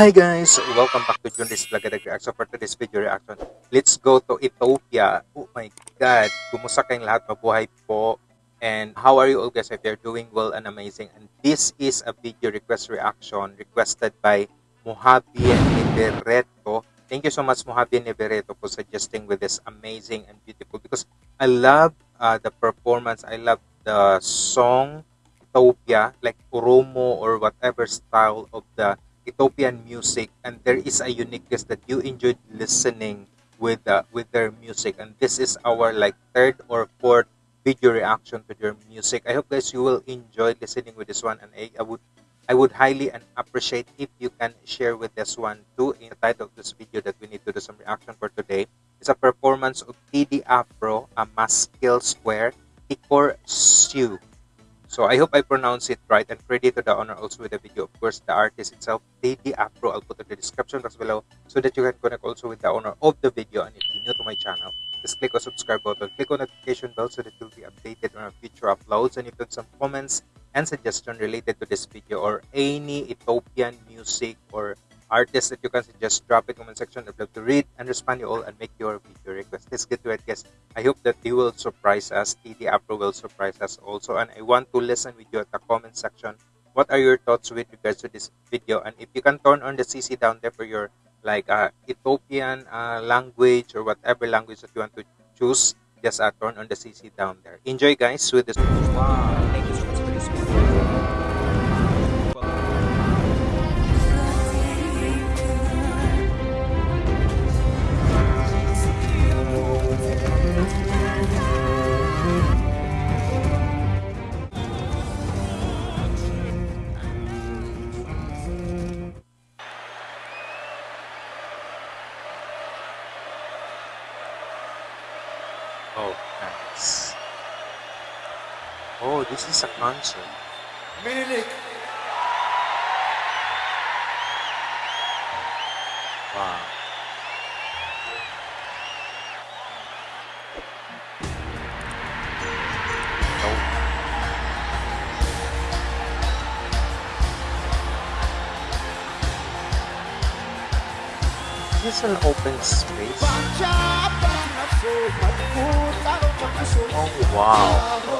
Hi guys! Welcome back to Junris Vlogadag Reaction. For today's video reaction, let's go to Ethiopia. Oh my God! Kumusta kayong lahat? Mabuhay po. And how are you all guys? If you're doing well and amazing. And this is a video request reaction requested by Mojave Nivereto. Thank you so much Mojave Nivereto for suggesting with this amazing and beautiful because I love uh, the performance. I love the song Ethiopia, like Oromo or whatever style of the Ethiopian music, and there is a uniqueness that you enjoyed listening with uh, with their music. And this is our like third or fourth video reaction to their music. I hope guys you will enjoy listening with this one, and I, I would I would highly and appreciate if you can share with this one too. In the title of this video that we need to do some reaction for today is a performance of Teddy Afro, a Meskel Square, Tikur Sew. So I hope I pronounce it right and credit to the owner also with the video. Of course, the artist itself, Lady Afro. I'll put in the description box below so that you can connect also with the owner of the video. And if you're new to my channel, just click on subscribe button, click on notification bell so that you'll be updated on our future uploads. And if you have some comments and suggestions related to this video or any Ethiopian music or artists that you can suggest, drop it in comment section. I'd love to read and respond to you all and make your video request. Let's get to it, guys. I hope that they will surprise us. Teddy Afro will surprise us also. And I want to listen with you at the comment section. What are your thoughts with regards to this video? And if you can turn on the CC down there for your like uh, Ethiopian uh, language or whatever language that you want to choose, just uh, turn on the CC down there. Enjoy, guys, with this. Wow, Oh, nice. Oh, this is a concert. Minilik, Wow. This is an open space. Oh wow.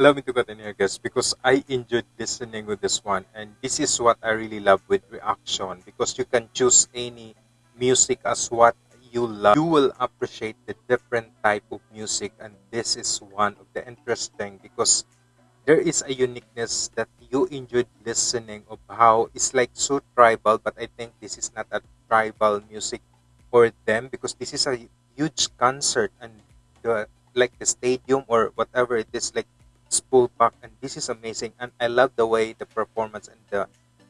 allow me to continue guys because I enjoyed listening with this one and this is what I really love with reaction because you can choose any music as what you love. You will appreciate the different type of music and this is one of the interesting because there is a uniqueness that you enjoyed listening of how it's like so tribal but I think this is not a tribal music for them because this is a huge concert and the like the stadium or whatever it is like spool pack and this is amazing and i love the way the performance and the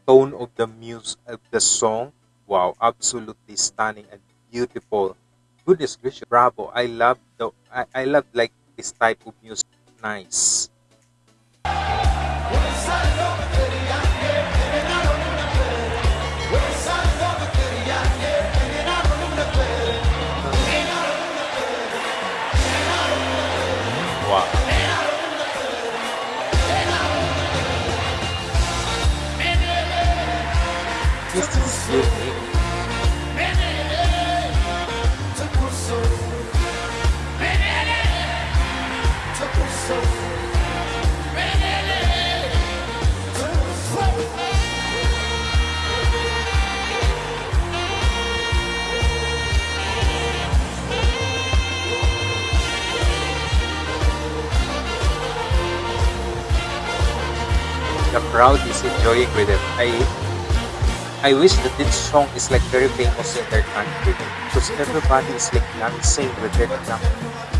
tone of the music of the song wow absolutely stunning and beautiful Goodness gracious, bravo! I love the I, I love like this type of music. Nice. The crowd is enjoying with it. I I wish that this song is like very famous in their country because everybody is like dancing with their drum.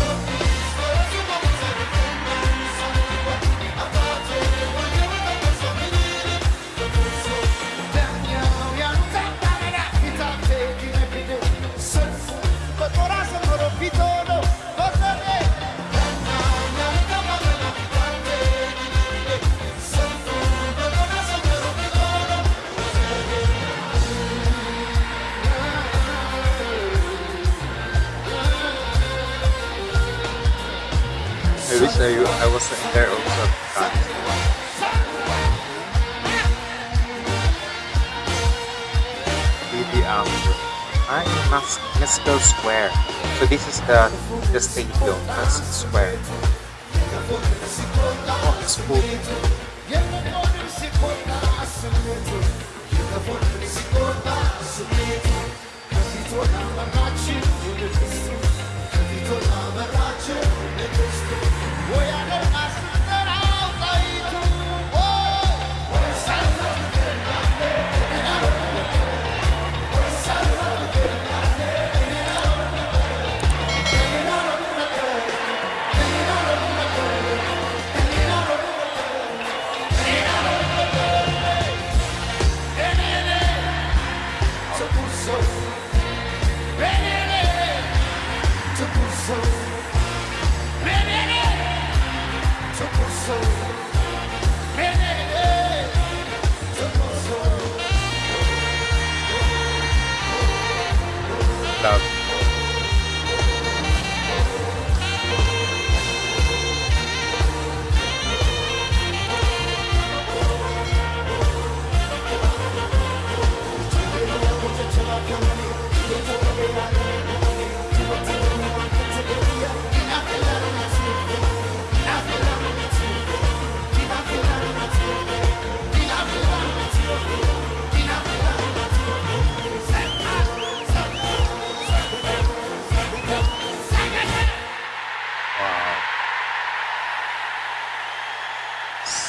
In there also. Really, um, I'm in Meskel Square. So this is the the stadium, Meskel Square. Oh, it's full. Love.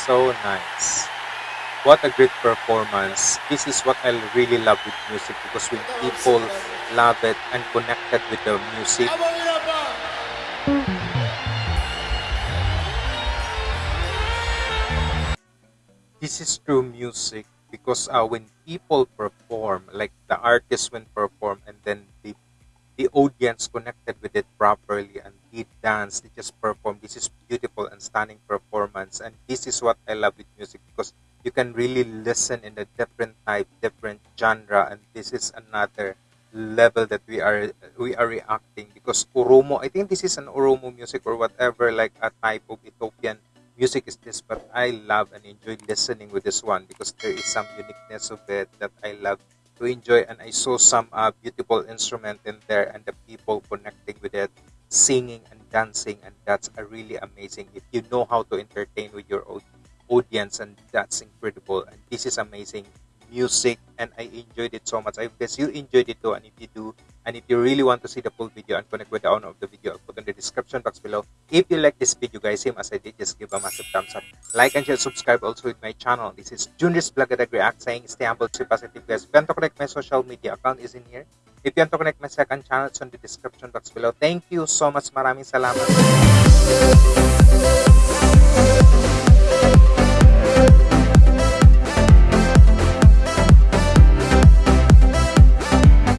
So nice. What a great performance. This is what I really love with music because when people love it and connected with the music, this is true music because uh, when people perform, like the artist when perform and then the the audience connected with it properly and they dance, they just perform. This is beautiful and stunning performance. And this is what I love with music because you can really listen in a different type, different genre, and this is another level that we are we are reacting because Oromo, I think this is an Oromo music or whatever, like a type of Ethiopian music is this, but I love and enjoy listening with this one because there is some uniqueness of it that I love to enjoy, and I saw some uh, beautiful instrument in there and the people connecting with it, singing and dancing, and that's a really amazing. If you know how to entertain with your au- audience, and that's incredible, and this is amazing music and I enjoyed it so much. I guess you enjoyed it too and if you do and if you really want to see the full video and connect with the owner of the video, I'll put in the description box below. If you like this video guys, same as I did, just give a massive thumbs up. Like and share, subscribe also with my channel. This is Junris Blagadag React saying stay humble, stay positive guys. If you want to connect my social media account is in here. If you want to connect my second channel, it's on the description box below. Thank you so much. Maraming salamat.